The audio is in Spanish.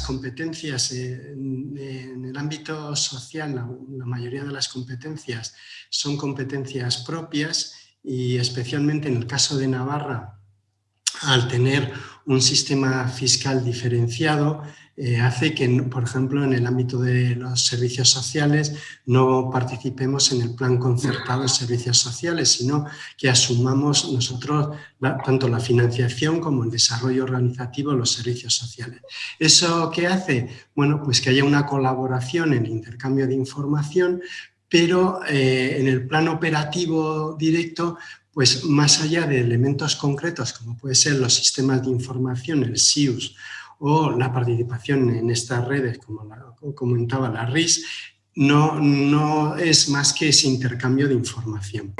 competencias en, el ámbito social, la, mayoría de las competencias son competencias propias y especialmente en el caso de Navarra, al tener un sistema fiscal diferenciado, eh, hace que, por ejemplo, en el ámbito de los servicios sociales no participemos en el plan concertado de servicios sociales, sino que asumamos nosotros tanto la financiación como el desarrollo organizativo de los servicios sociales. ¿Eso qué hace? Bueno, pues que haya una colaboración en el intercambio de información, pero eh, en el plan operativo directo pues más allá de elementos concretos como puede ser los sistemas de información, el SIUS o la participación en estas redes, como comentaba la RIS, no, no es más que ese intercambio de información.